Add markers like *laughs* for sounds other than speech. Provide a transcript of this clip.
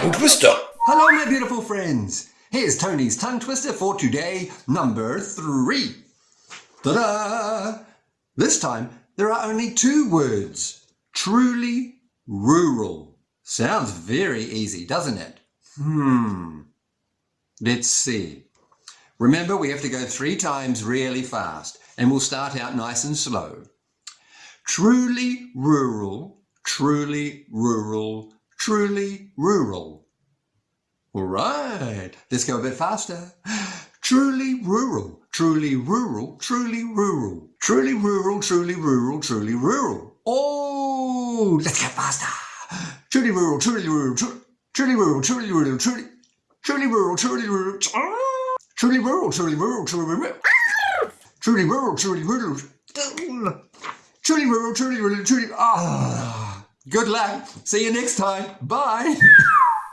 tongue twister. Hello, my beautiful friends. Here's Tony's tongue twister for today, number three. Ta-da! This time, there are only two words. Truly rural. Sounds very easy, doesn't it? Hmm. Let's see. Remember, we have to go three times really fast, and we'll start out nice and slow. Truly rural, truly rural, truly rural. All right, let's go a bit faster. Truly rural, truly rural, truly rural, truly rural, truly rural, truly rural. Oh, let's get faster. Truly rural, truly rural, truly rural, truly rural, truly, truly rural, truly rural, truly rural, truly rural, truly rural, truly rural, truly rural, truly rural, truly rural, truly. Ah, good luck. See you next time. Bye. *laughs*